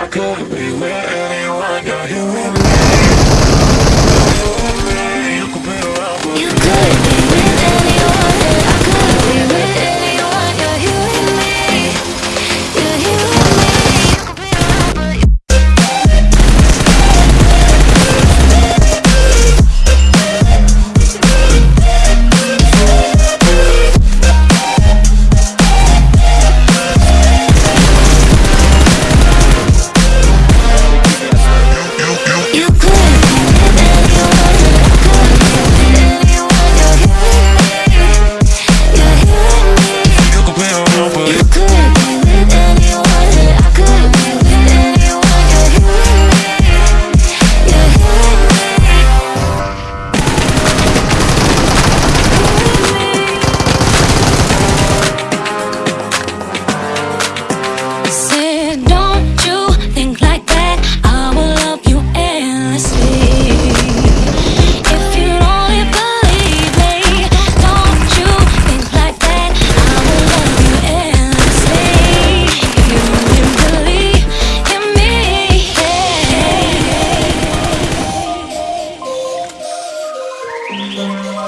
I could be with you.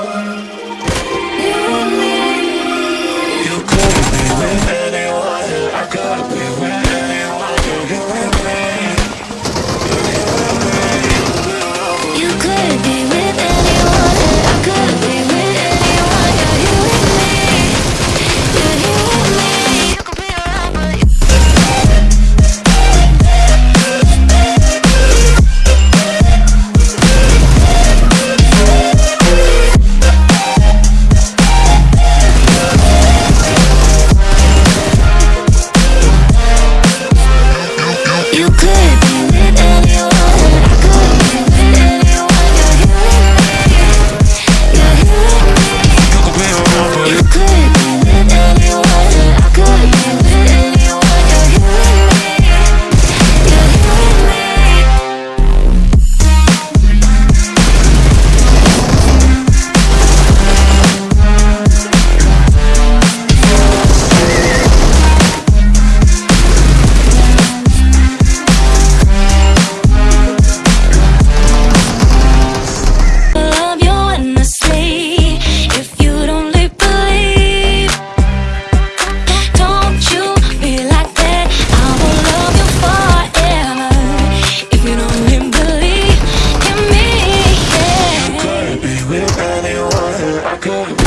Thank. Go.